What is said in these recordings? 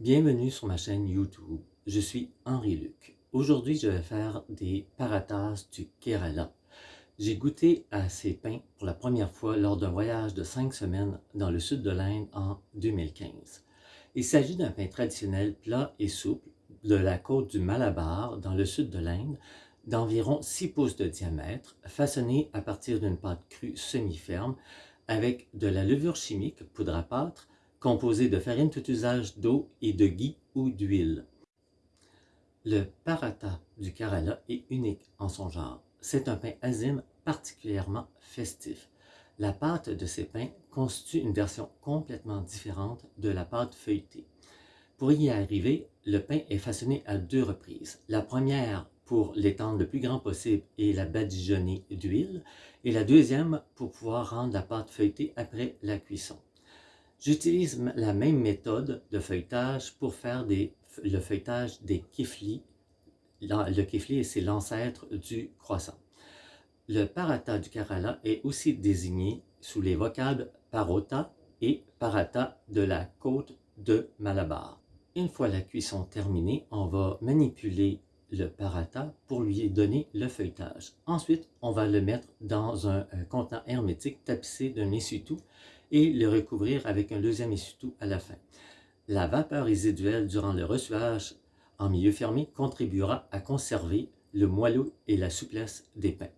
Bienvenue sur ma chaîne YouTube. Je suis Henri Luc. Aujourd'hui, je vais faire des paratas du Kerala. J'ai goûté à ces pains pour la première fois lors d'un voyage de 5 semaines dans le sud de l'Inde en 2015. Il s'agit d'un pain traditionnel plat et souple de la côte du Malabar dans le sud de l'Inde d'environ 6 pouces de diamètre, façonné à partir d'une pâte crue semi-ferme avec de la levure chimique, poudre à pâte, composée de farine tout usage d'eau et de ghee ou d'huile. Le paratha du Kerala est unique en son genre. C'est un pain azime particulièrement festif. La pâte de ces pains constitue une version complètement différente de la pâte feuilletée. Pour y arriver, le pain est façonné à deux reprises. La première pour l'étendre le plus grand possible et la badigeonner d'huile, et la deuxième pour pouvoir rendre la pâte feuilletée après la cuisson. J'utilise la même méthode de feuilletage pour faire le feuilletage des kiflis. Le kifli, c'est l'ancêtre du croissant. Le parata du Kerala est aussi désigné sous les vocables parota et parata de la côte de Malabar. Une fois la cuisson terminée, on va manipuler le parata pour lui donner le feuilletage. Ensuite, on va le mettre dans un, contenant hermétique tapissé d'un essuie-tout et le recouvrir avec un deuxième essuie-tout à la fin. La vapeur résiduelle durant le reçuage en milieu fermé contribuera à conserver le moelleux et la souplesse des pains.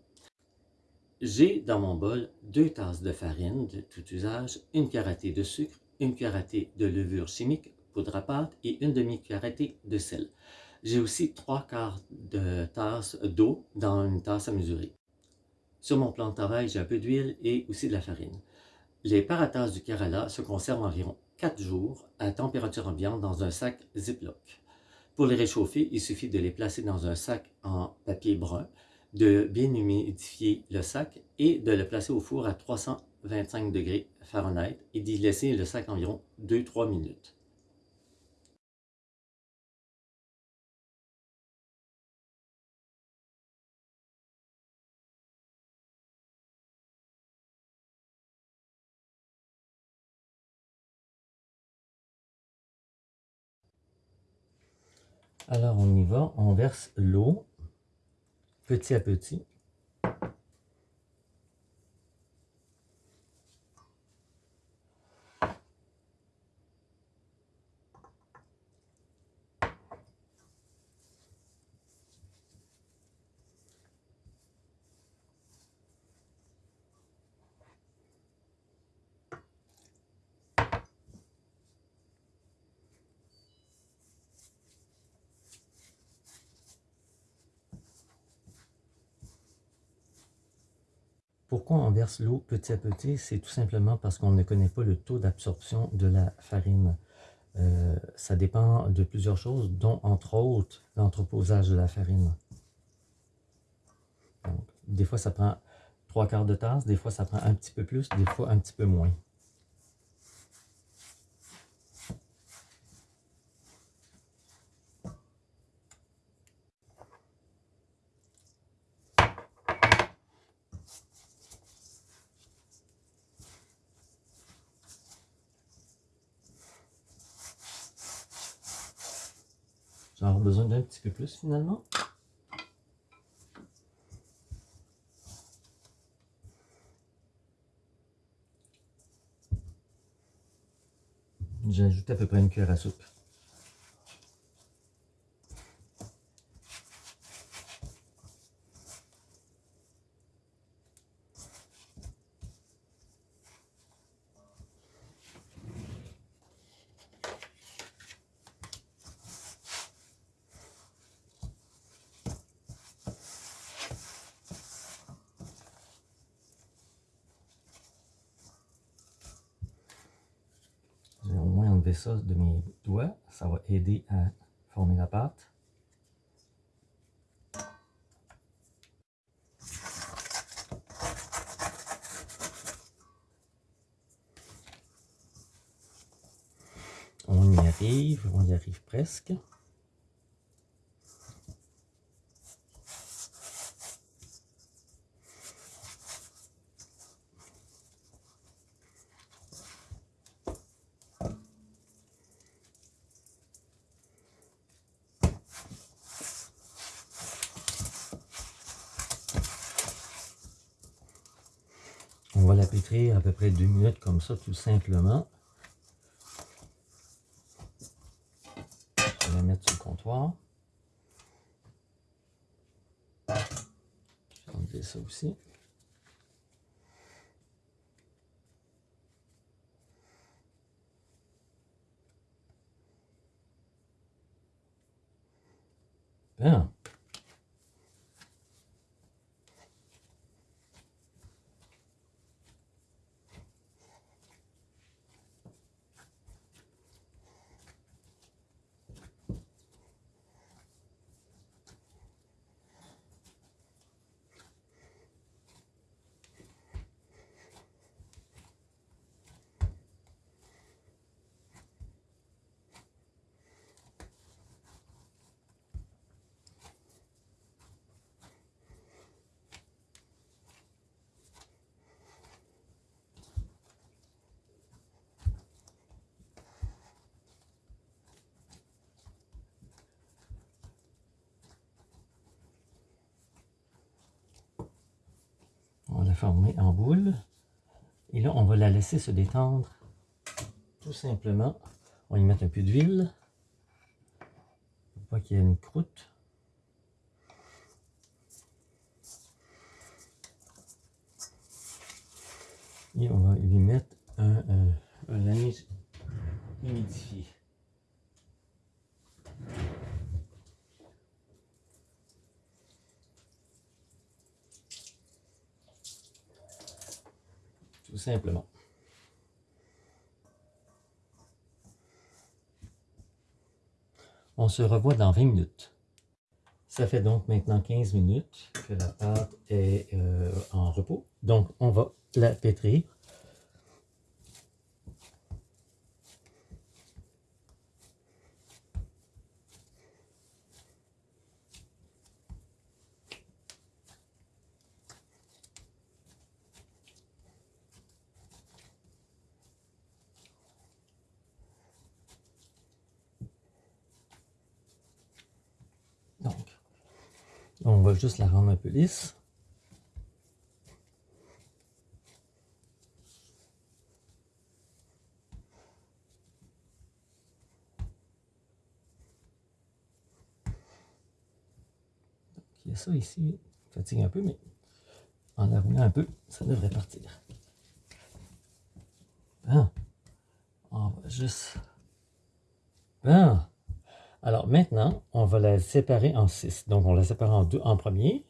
J'ai dans mon bol deux tasses de farine de tout usage, une cuillerée de sucre, une cuillerée de levure chimique, poudre à pâte et une demi-cuillerée de sel. J'ai aussi trois quarts de tasse d'eau dans une tasse à mesurer. Sur mon plan de travail, j'ai un peu d'huile et aussi de la farine. Les paratas du Kerala se conservent environ 4 jours à température ambiante dans un sac Ziploc. Pour les réchauffer, il suffit de les placer dans un sac en papier brun, de bien humidifier le sac et de le placer au four à 325 degrés Fahrenheit et d'y laisser le sac environ 2-3 minutes. Alors on y va, on verse l'eau petit à petit. Pourquoi on verse l'eau petit à petit? C'est tout simplement parce qu'on ne connaît pas le taux d'absorption de la farine. Euh, ça dépend de plusieurs choses, dont entre autres l'entreposage de la farine. des fois, ça prend trois quarts de tasse, des fois, ça prend un petit peu plus, des fois, un petit peu moins. J'en besoin d'un petit peu plus finalement. J'ajoute à peu près une cuillère à soupe. Ça de mes doigts. Ça va aider à former la pâte. On y arrive, on y arrive presque. On va la pétrir à peu près deux minutes comme ça, tout simplement. Je vais mettre sur le comptoir. Je vais enlever ça aussi. Bien. En boule. Et là, on va la laisser se détendre tout simplement. On y mettre un peu d'huile. Pour pas qu'il y ait une croûte. Et on va lui mettre un, un, un humidifié. tout simplement. On se revoit dans 20 minutes. Ça fait donc maintenant 15 minutes que la pâte est euh, en repos. Donc, on va la pétrir. On va juste la rendre un peu lisse. il y a ça ici, fatigue un peu, mais en la roulant un peu, ça devrait partir. Bon. On va juste... Bon. Alors maintenant, on va la séparer en six. Donc on la sépare en deux en premier.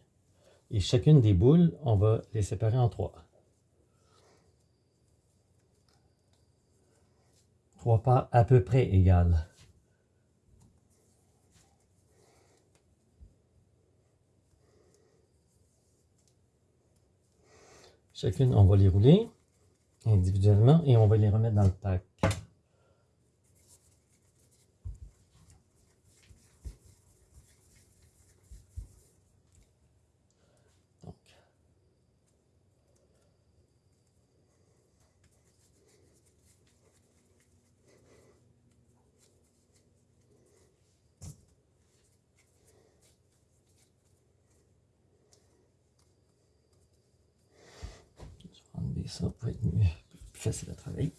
Et chacune des boules, on va les séparer en trois. Trois parts à peu près égales. Chacune, on va les rouler individuellement et on va les remettre dans le pack. ça pour être mieux, plus facile à travailler.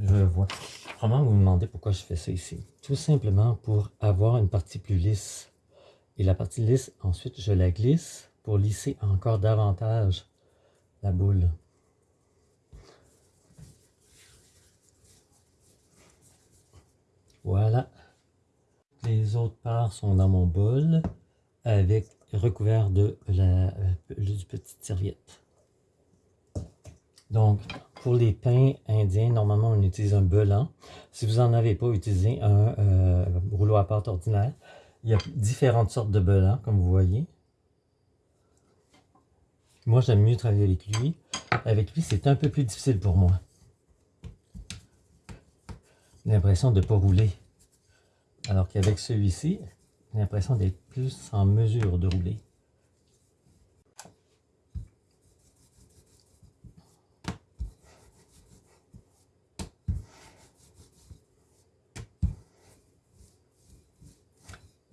Je vois. Probablement, vous me demandez pourquoi je fais ça ici? Tout simplement pour avoir une partie plus lisse. Et la partie lisse, ensuite, je la glisse pour lisser encore davantage la boule. Voilà. les autres parts sont dans mon bol avec recouvert de la euh, petite serviette. Donc, pour les pains indiens, normalement, on utilise un belan. Si vous n'en avez pas, utilisez un euh, rouleau à pâte ordinaire. Il y a différentes sortes de belans, comme vous voyez. Moi, j'aime mieux travailler avec lui. Avec lui, c'est un peu plus difficile pour moi. J'ai l'impression de ne pas rouler. Alors qu'avec celui-ci, j'ai l'impression d'être plus en mesure de rouler.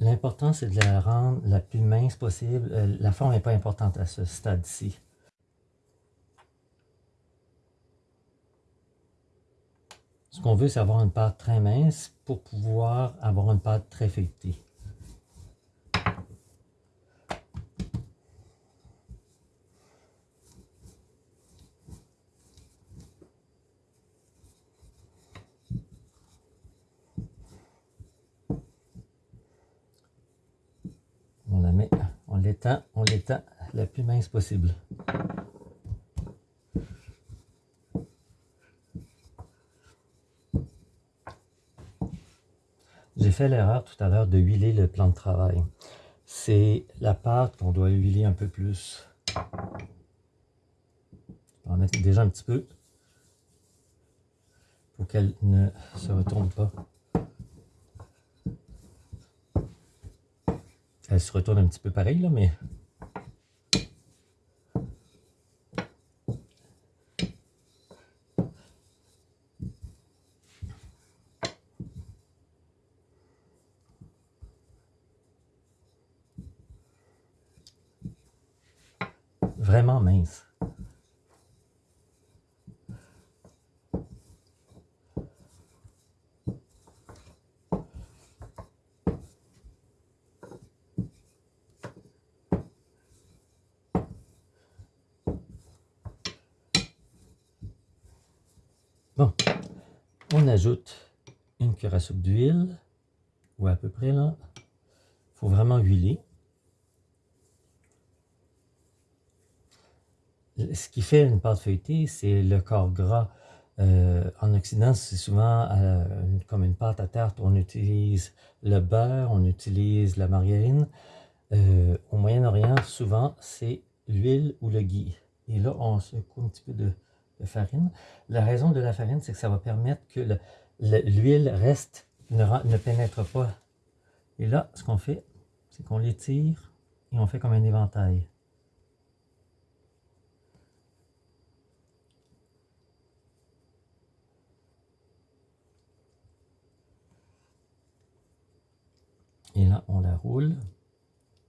L'important, c'est de la rendre la plus mince possible. Euh, la forme n'est pas importante à ce stade-ci. Ce qu'on veut, c'est avoir une pâte très mince pour pouvoir avoir une pâte très feuilletée. On la met, on on l'étend la plus mince possible. J'ai fait l'erreur tout à l'heure de huiler le plan de travail. C'est la pâte qu'on doit huiler un peu plus. On va mettre déjà un petit peu pour qu'elle ne se retourne pas. Elle se retourne un petit peu pareil, là, mais vraiment mince. Bon, on ajoute une cuillère à soupe d'huile, ou à peu près là. Il faut vraiment huiler. ce qui fait une pâte feuilletée, c'est le corps gras. Euh, en Occident, c'est souvent euh, comme une pâte à tarte. On utilise le beurre, on utilise la margarine. Euh, au Moyen-Orient, souvent, c'est l'huile ou le ghee. Et là, on secoue un petit peu de, farine. La raison de la farine, c'est que ça va permettre que l'huile reste, ne, ne pénètre pas. Et là, ce qu'on fait, c'est qu'on l'étire et on fait comme un éventail. Et là, on la roule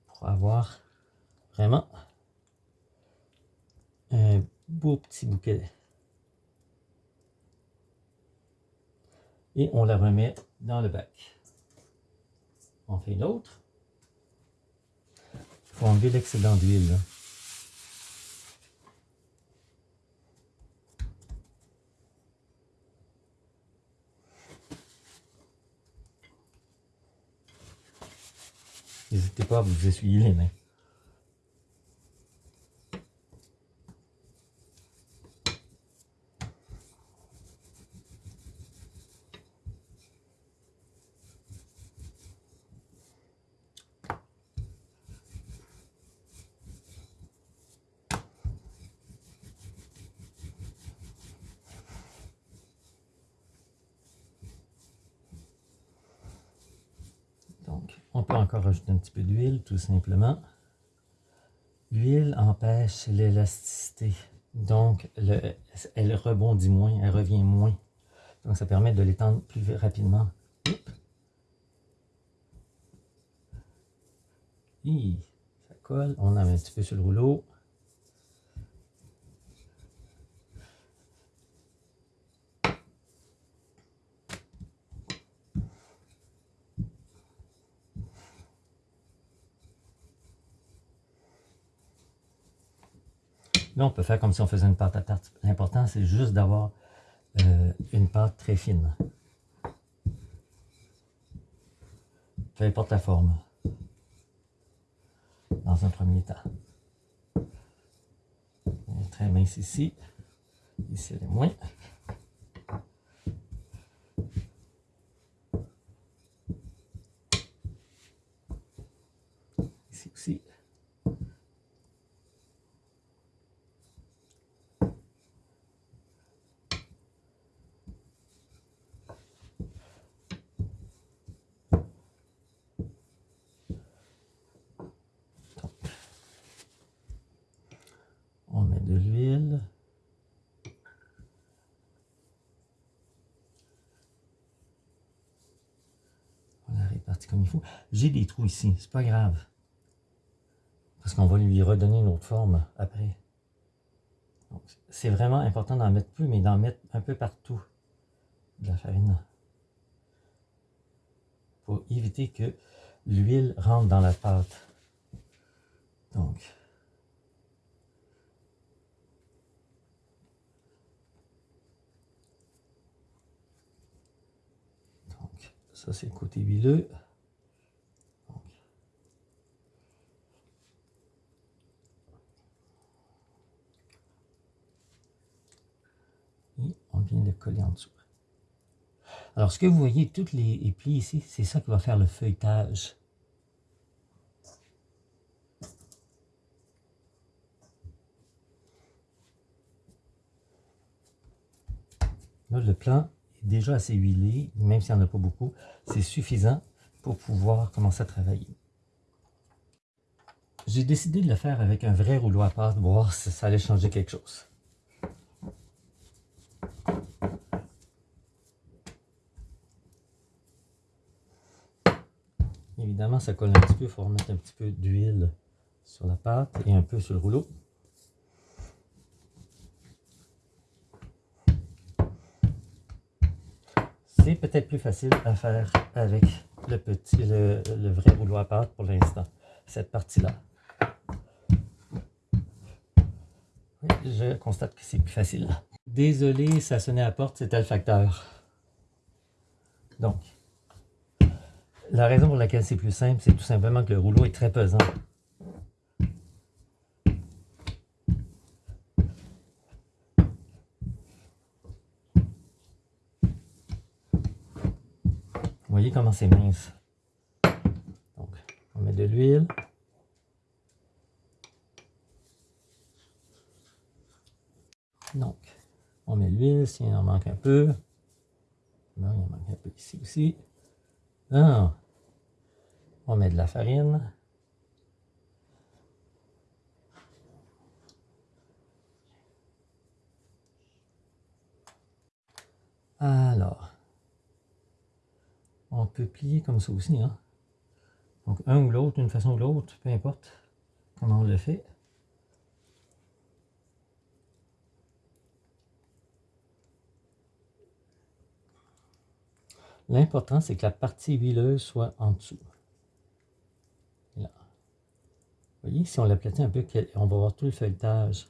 pour avoir vraiment un beau petit bouquet. Et on la remet dans le bac. On fait une autre. Il faut enlever l'excédent d'huile. N'hésitez pas à vous essuyer les mains. On peut encore rajouter un peu d'huile, tout simplement. L'huile empêche l'élasticité. Donc, elle rebondit moins, elle revient moins. Donc, ça permet de l'étendre plus rapidement. ça colle. On a un petit peu sur le rouleau. Là, on peut faire comme si on faisait une pâte à tarte. L'important, c'est juste d'avoir euh, une pâte très fine. peu importe la forme, dans un premier temps. très mince ici, ici elle est moins. Ici aussi. comme il faut. J'ai des trous ici, c'est pas grave. Parce qu'on va lui redonner une autre forme après. C'est vraiment important d'en mettre plus, mais d'en mettre un peu partout de la farine. Pour éviter que l'huile rentre dans la pâte. Donc, donc ça c'est le côté huileux. Vient le coller en dessous. Alors, ce que vous voyez, toutes les, plis ici, c'est ça qui va faire le feuilletage. Là, le plan est déjà assez huilé, même s'il n'y en a pas beaucoup. C'est suffisant pour pouvoir commencer à travailler. J'ai décidé de le faire avec un vrai rouleau à pâte, voir si ça allait changer quelque chose. Évidemment, ça colle un petit peu, il faut remettre un petit peu d'huile sur la pâte et un peu sur le rouleau. C'est peut-être plus facile à faire avec le, petit, le, vrai rouleau à pâte pour l'instant, cette partie-là. je constate que c'est plus facile. Désolé, ça sonnait à la porte, c'était le facteur. Donc, la raison pour laquelle c'est plus simple, c'est tout simplement que le rouleau est très pesant. Vous voyez comment c'est mince. Donc, on met de l'huile. Donc, on met l'huile s'il en manque un peu. Non, il en manque un peu ici aussi. Ah, on met de la farine. Alors, on peut plier comme ça aussi. Hein? Donc, un ou l'autre, d'une façon ou l'autre, peu importe comment on le fait. L'important, c'est que la partie huileuse soit en dessous. Là. Vous voyez, si on l'aplatit un peu, on va voir tout le feuilletage.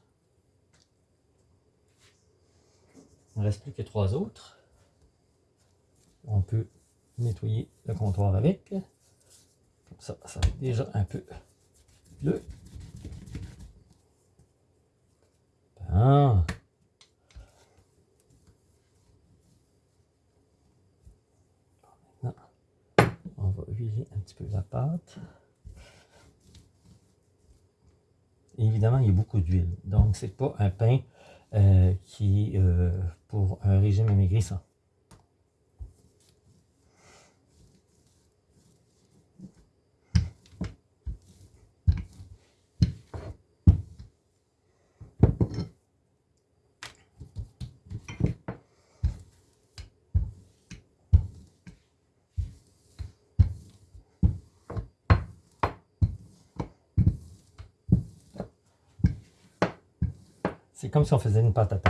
Il ne reste plus que trois autres. On peut nettoyer le comptoir avec. Comme ça, ça va être déjà un peu bleu. Ah. Un petit peu la pâte. évidemment, il y a beaucoup d'huile. Donc, c'est pas un pain euh, qui euh, pour un régime amaigrissant. C'est comme si on faisait une pâte à.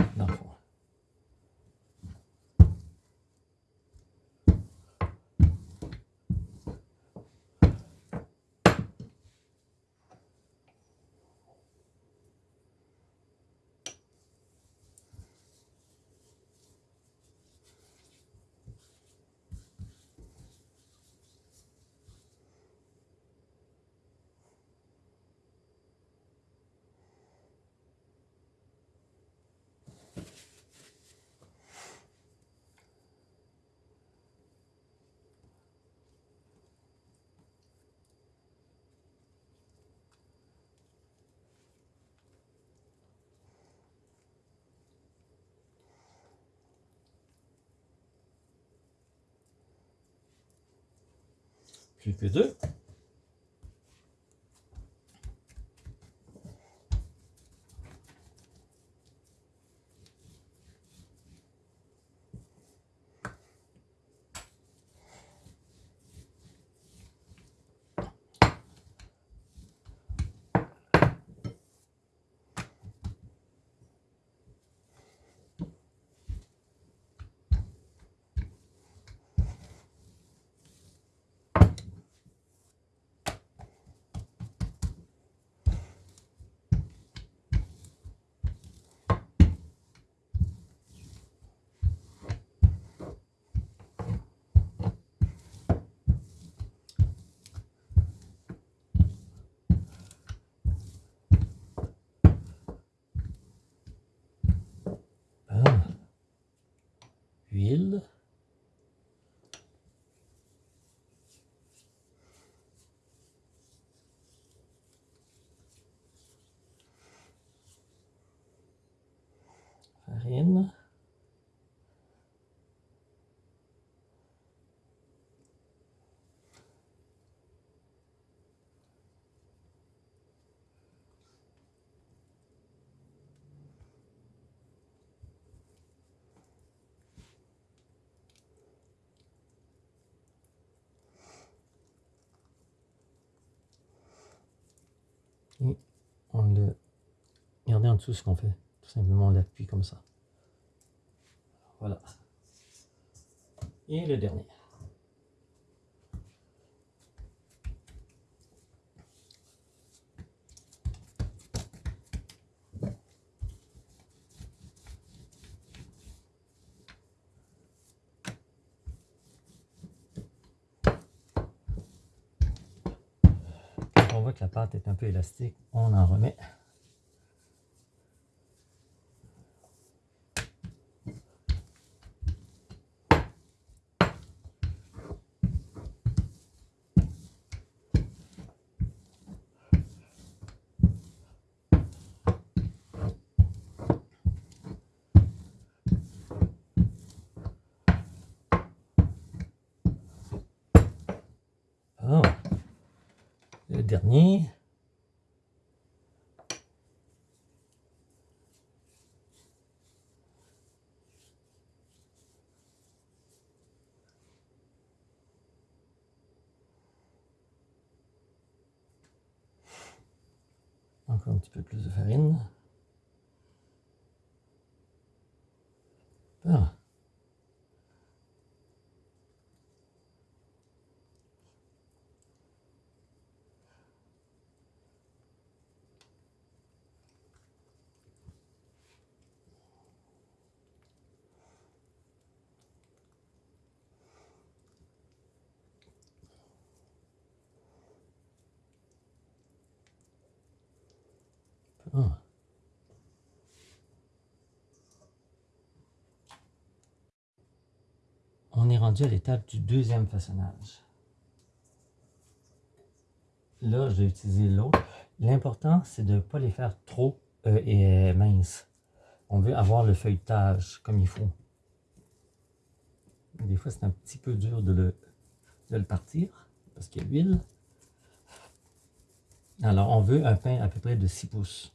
Plus que deux. Huile. Farine. Et on le... Regardez en dessous ce qu'on fait. Tout simplement, on l'appuie comme ça. Voilà. Et le dernier. On voit que la pâte est un peu élastique, on en remet. Oh le dernier. Encore un petit peu plus de farine. Voilà. Ah. On est rendu à l'étape du deuxième façonnage. Là, je vais utiliser l'eau. L'important, c'est de ne pas les faire trop euh, minces. On veut avoir le feuilletage comme il faut. Des fois, c'est un petit peu dur de le, de le partir parce qu'il y a l'huile. Alors, on veut un pain à peu près de 6 pouces.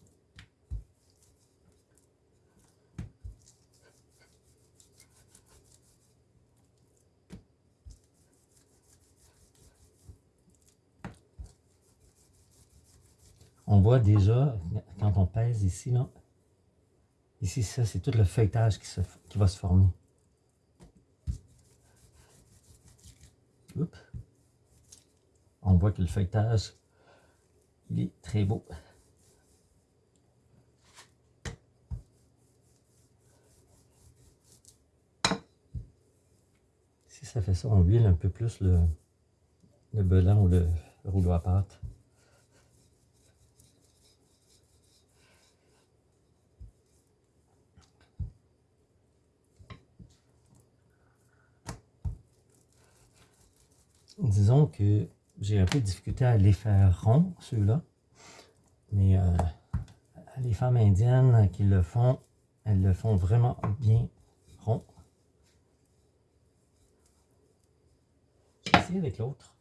On voit déjà, quand on pèse ici, là, ici, ça, c'est tout le feuilletage qui, va se former. On voit que le feuilletage, il est très beau. Si ça fait ça, on huile un peu plus le, le ou le rouleau à pâte. disons que j'ai un peu de difficulté à les faire ronds, ceux-là. Mais euh, les femmes indiennes qui le font, elles le font vraiment bien rond. J'ai avec l'autre.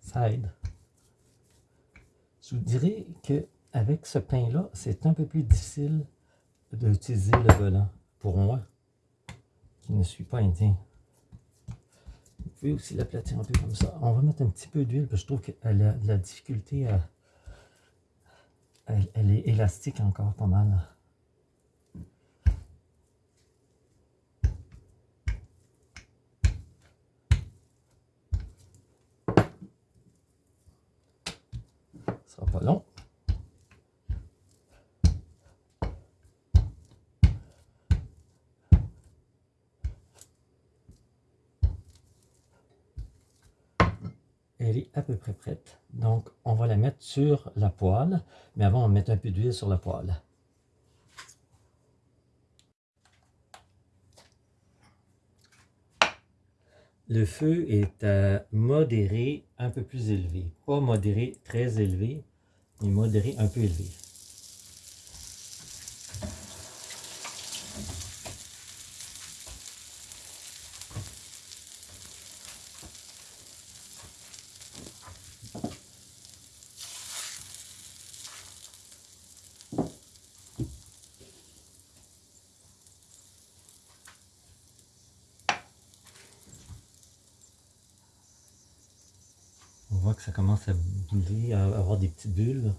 Ça aide. Je vous dirais que qu'avec ce pain-là, c'est un peu plus difficile d'utiliser le volant pour moi, qui ne suis pas indien. Vous pouvez aussi l'aplatir un peu comme ça. On va mettre un petit peu d'huile, parce que je trouve qu'elle a la difficulté à... Elle, est élastique encore pas mal. Ce sera pas long. elle est à près prête. Donc, on va la mettre sur la poêle. Mais avant, on mettre un peu d'huile sur la poêle. Le feu est à modéré, un peu plus élevé. Pas modéré très élevé, mais modéré un peu élevé. Voit que ça commence à bouger, à avoir des petites bulles.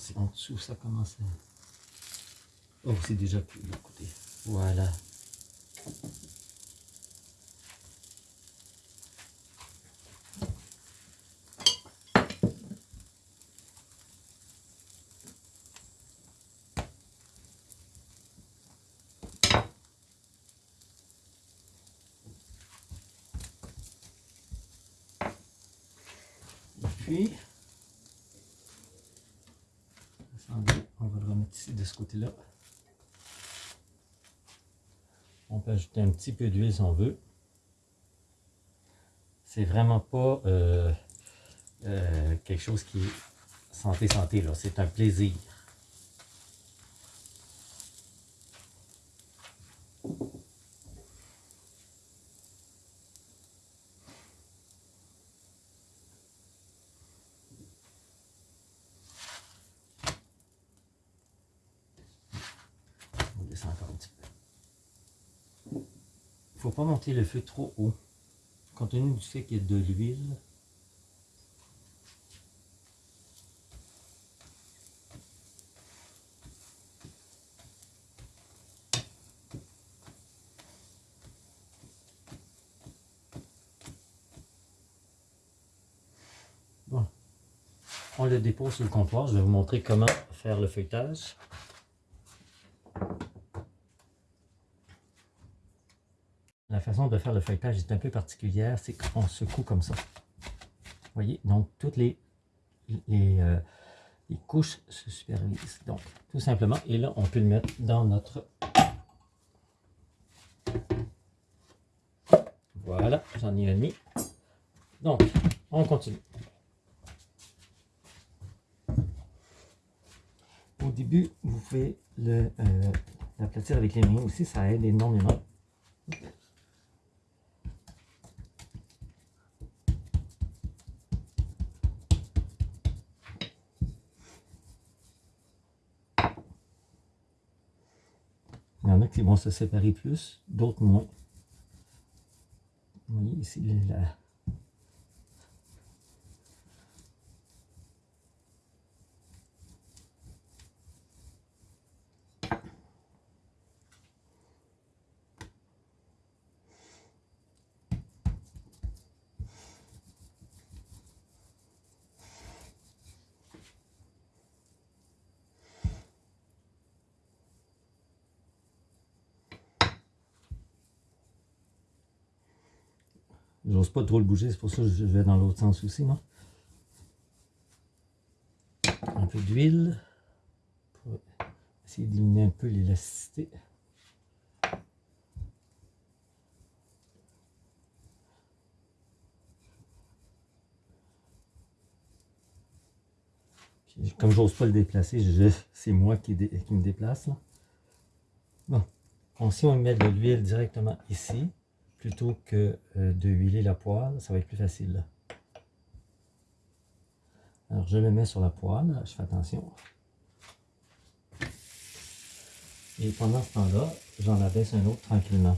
c'est en dessous, ça commence à... Oh, c'est déjà plus de côté. Voilà. puis, on va le remettre ici de ce côté-là. On peut ajouter un petit peu d'huile si on veut. C'est vraiment pas euh, euh, quelque chose qui est santé-santé, là. C'est un plaisir. Il ne faut pas le feu trop haut. Compte tenu du fait qu'il y a de l'huile, Bon. On le dépose sur le comptoir. Je vais vous montrer comment faire le feuilletage. La de faire le feuilletage est un peu particulière, c'est qu'on secoue comme ça. Vous voyez, donc toutes les, euh, les, couches se supervisent. Donc, tout simplement, et là, on peut le mettre dans notre... Voilà, j'en ai un demi. Donc, on continue. Au début, vous pouvez l'aplatir le, euh, avec les mains aussi, ça aide énormément. Vont se séparer plus, d'autres moins. Vous voyez ici, la, Pas trop le bouger, c'est pour ça que je vais dans l'autre sens aussi, moi. peu d'huile pour essayer d'éliminer un peu l'élasticité. Comme j'ose pas le déplacer, c'est moi qui, me déplace. Bon, si on met de l'huile directement ici, plutôt que euh, de huiler la poêle, ça va être plus facile. Alors je le mets sur la poêle, je fais attention. Et pendant ce temps-là, j'en abaisse un autre tranquillement.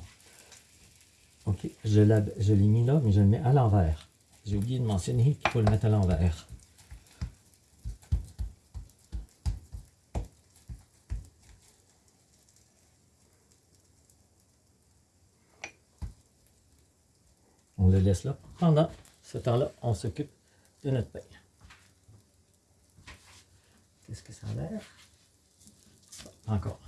Ok, je l'ai mis là, mais je le mets à l'envers. J'ai oublié de mentionner qu'il faut le mettre à l'envers. Laisse là. Pendant ce temps-là, on s'occupe de notre pain. Qu'est-ce que ça a l'air? Encore.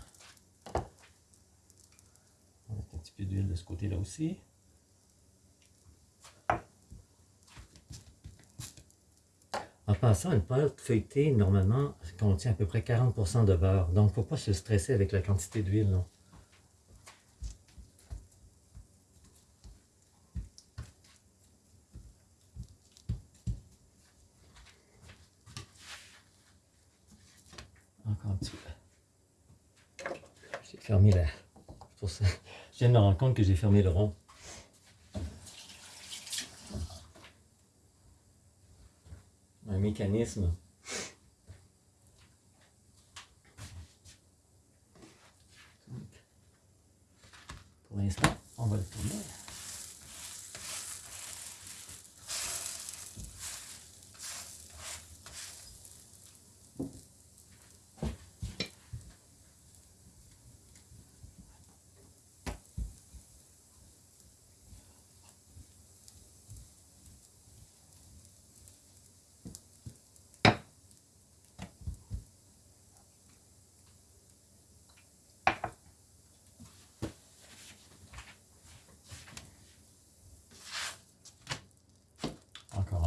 On un petit peu d'huile de ce côté-là aussi. En passant, une pâte feuilletée, normalement, contient à peu près 40% de beurre. Donc, il ne faut pas se stresser avec la quantité d'huile. J'ai fermé la... Pour ça. Je viens de me rendre compte que j'ai fermé le rond. Un mécanisme. Pour l'instant, on va le tourner.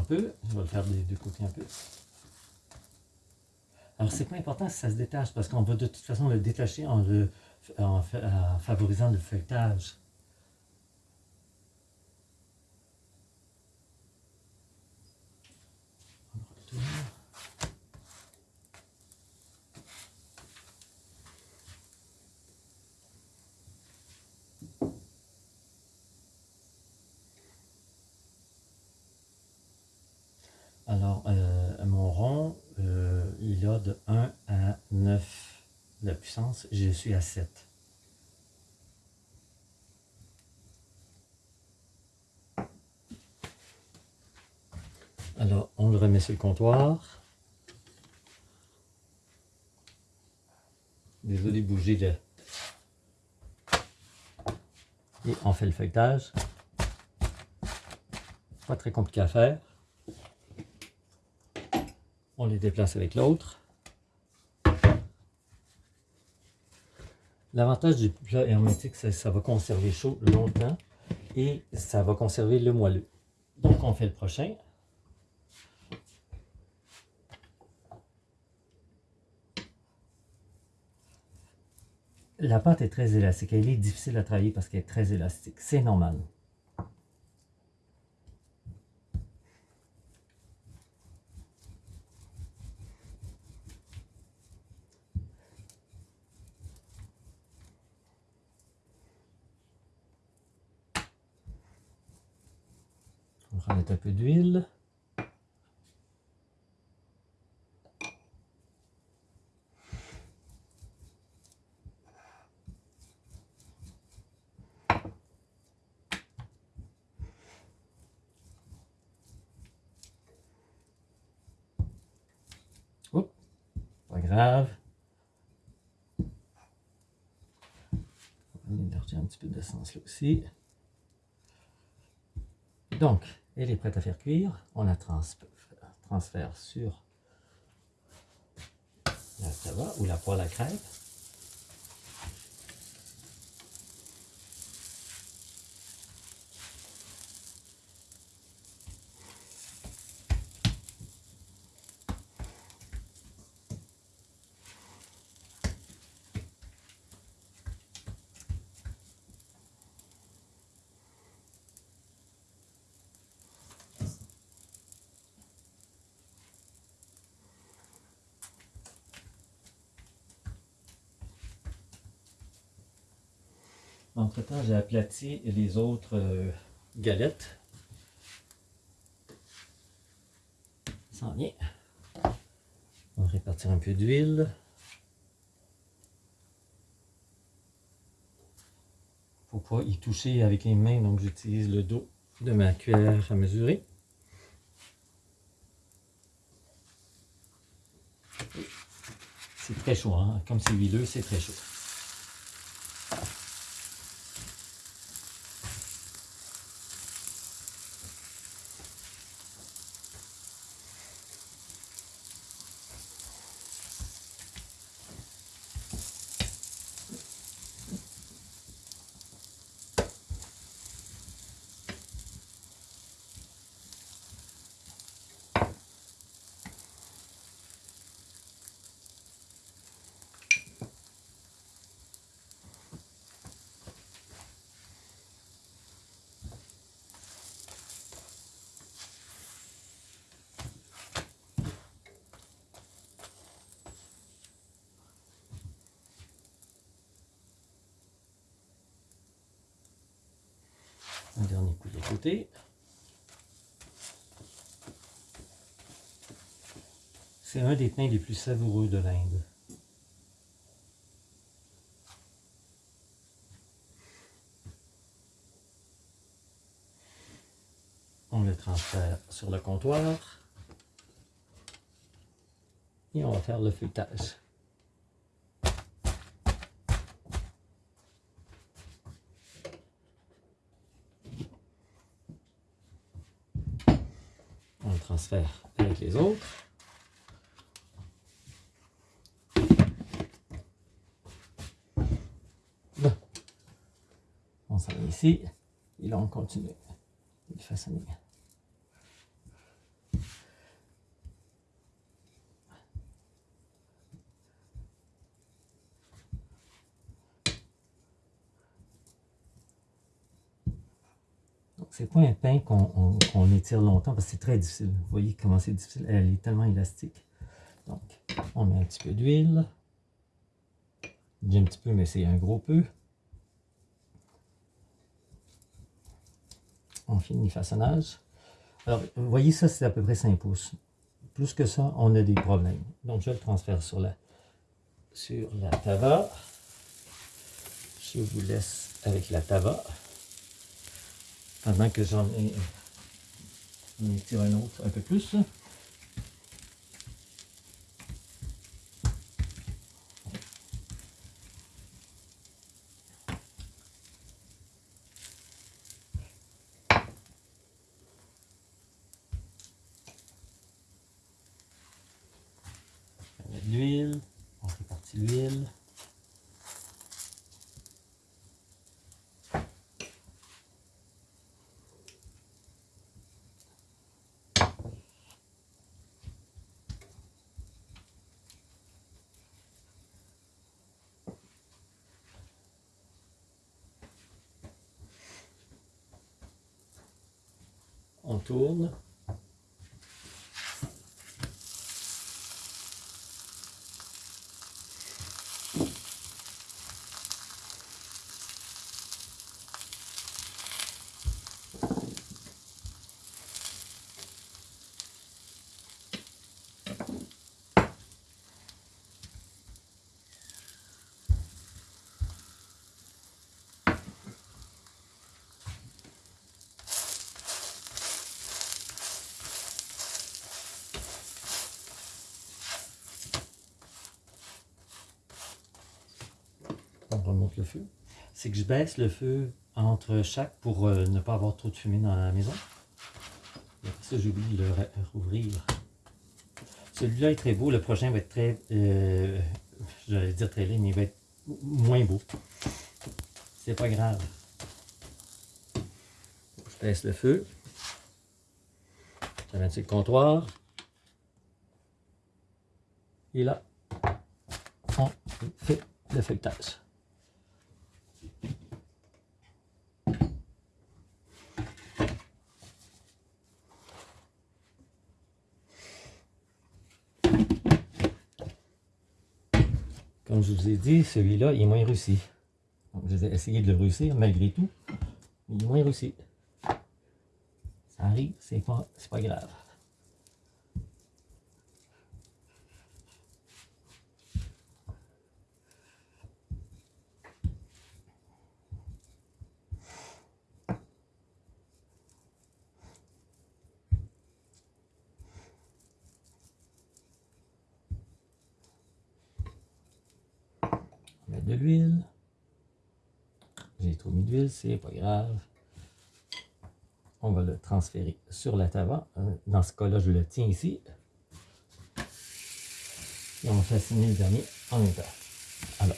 Je vais le faire des deux côtés un peu. Alors, c'est pas important si ça se détache, parce qu'on va de toute façon le détacher en, le, en, favorisant le feuilletage. Alors, euh, mon rond, euh, il a de 1 à 9 de Je suis à 7. Alors, on le remet sur le comptoir. Désolé de bouger de... Et on fait le feuilletage. Pas très compliqué à faire. On les déplace avec l'autre. L'avantage du plat hermétique, c'est que ça va conserver chaud longtemps et ça va conserver le moelleux. Donc, on fait le prochain. La pâte est très élastique. Elle est difficile à travailler parce qu'elle est très élastique. C'est normal. On va un peu d'huile. Oh, pas grave. On va un petit peu d'essence là aussi. Donc, elle est prête à faire cuire. On la transfère sur la tava ou la poêle à crêpes. Entre-temps, j'ai aplati les autres euh, galettes. Ça vient. On va répartir un peu d'huile. Faut pas y toucher avec les mains, donc j'utilise le dos de ma cuillère à mesurer. C'est très chaud, hein? comme c'est huileux, c'est très chaud. Un dernier coup de côté. C'est un des pains les plus savoureux de l'Inde. On le transfère sur le comptoir. Et on va faire le feuilletage. Transfère avec les autres. Bon. On s'en va ici. Et là, on continue de façonner. C'est pas un pain qu'on étire longtemps parce que c'est très difficile. Vous voyez comment c'est difficile. Elle est tellement élastique. Donc, on met un petit peu d'huile. Dis un petit peu, mais c'est un gros peu. On finit le façonnage. Alors, vous voyez, ça, c'est à peu près 5 pouces. Plus que ça, on a des problèmes. Donc, je le transfère sur la, sur la tava. Je vous laisse avec la tava. Pendant que j'en ai, tire un autre un peu plus. l'huile, on répartit l'huile. On tourne. On remonte le feu, c'est que je baisse le feu entre chaque pour euh, ne pas avoir trop de fumée dans la maison. Et après ça, j'oublie de le rouvrir. Celui-là est très beau, le prochain va être très, euh, j'allais dire très laid, mais il va être moins beau. C'est pas grave. Je baisse le feu. J'amène sur le comptoir. Et là, on fait le feuilletage. Je vous ai dit, celui-là est moins réussi. Donc J'ai essayé de le réussir malgré tout. Il est moins réussi. Ça arrive, c'est pas, pas grave. de l'huile. J'ai trop mis d'huile, c'est pas grave. On va le transférer sur la tava. Euh, dans ce cas-là, je le tiens ici. Et on va fasciner le dernier en même. Alors.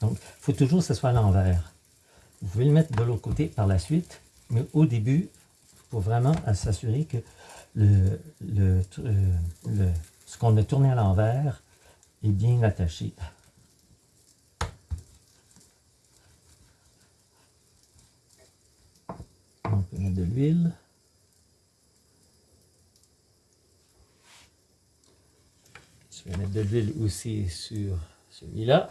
Donc, il faut toujours que ce soit à l'envers. Vous pouvez le mettre de l'autre côté par la suite, mais au début, vraiment s'assurer que le, le, le, ce qu'on a tourné à l'envers est bien attaché. On peut mettre de l'huile. Je vais mettre de l'huile aussi sur celui-là.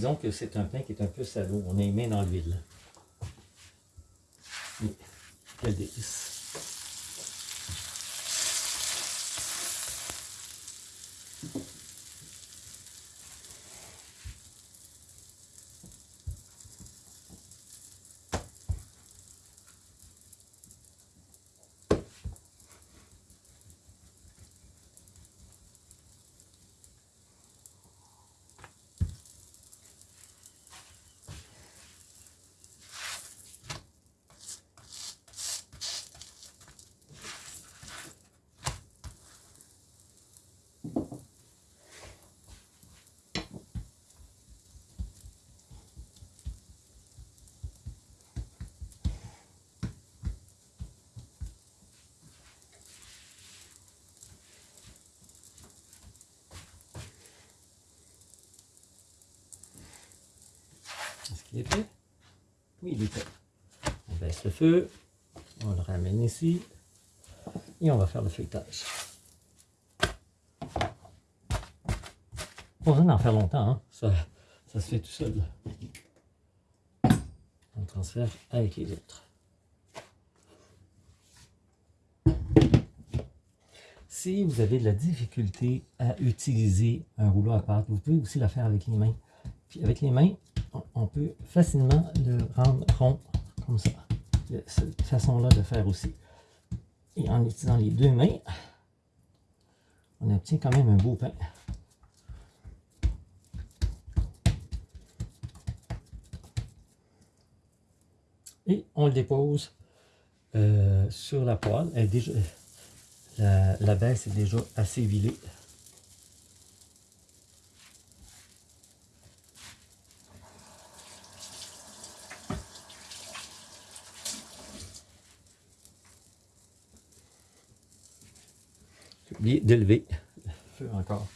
Disons que c'est un pain qui est un peu salaud. On est mis dans l'huile. Quel délice. Il est fait Oui, il est fait. On baisse le feu, on le ramène ici et on va faire le feuilletage. Pas besoin d'en faire longtemps, hein. ça, ça se fait tout seul. On transfère avec les autres. Si vous avez de la difficulté à utiliser un rouleau à pâte, vous pouvez aussi la faire avec les mains. Puis avec les mains, on peut facilement le rendre rond, comme ça. Cette façon-là de faire aussi. Et en utilisant les deux mains, on obtient quand même un beau pain. Et on le dépose euh, sur la poêle. déjà, la, la baisse est déjà assez vilée. D'élever le feu encore.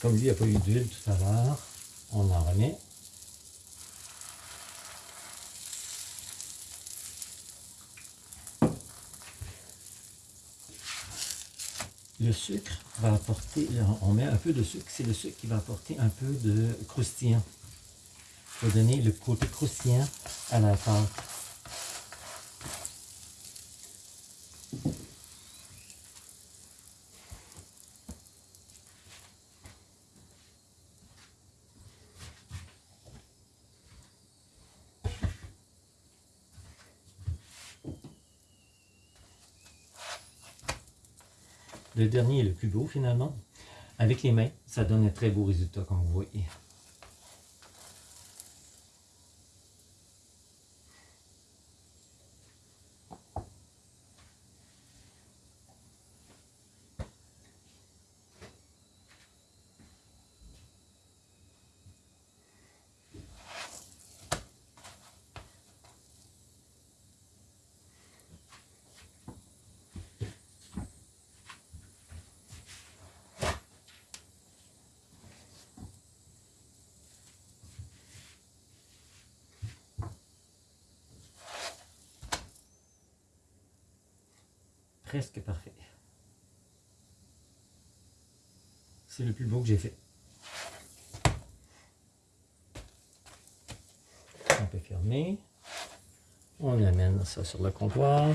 Comme il n'y a pas eu d'huile tout à l'heure, on en remet. Le sucre va apporter, on met un peu de sucre, c'est le sucre qui va apporter un peu de croustillant. pour donner le côté croustillant à la pâte. Le dernier est le plus beau finalement. Avec les mains, ça donne un très beau résultat comme vous voyez. Presque parfait. C'est le plus beau que j'ai fait. On peut fermer. On amène ça sur le comptoir.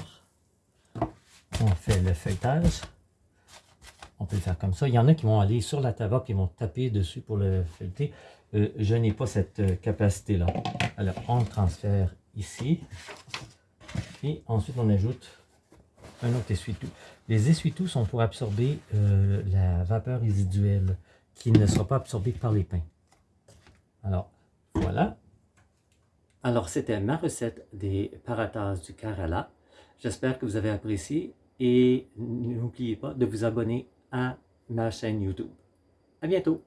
On fait le feuilletage. On peut le faire comme ça. Il y en a qui vont aller sur la table et vont taper dessus pour le feuilleter. Euh, je n'ai pas cette euh, capacité-là. Alors, on le transfère ici. Et ensuite, on ajoute un autre essuie-tout. Les essuie-tout sont pour absorber euh, la vapeur résiduelle qui ne sera pas absorbée par les pains. Alors, voilà. Alors, c'était ma recette des paratas du Kerala. J'espère que vous avez apprécié et n'oubliez pas de vous abonner à ma chaîne YouTube. À bientôt!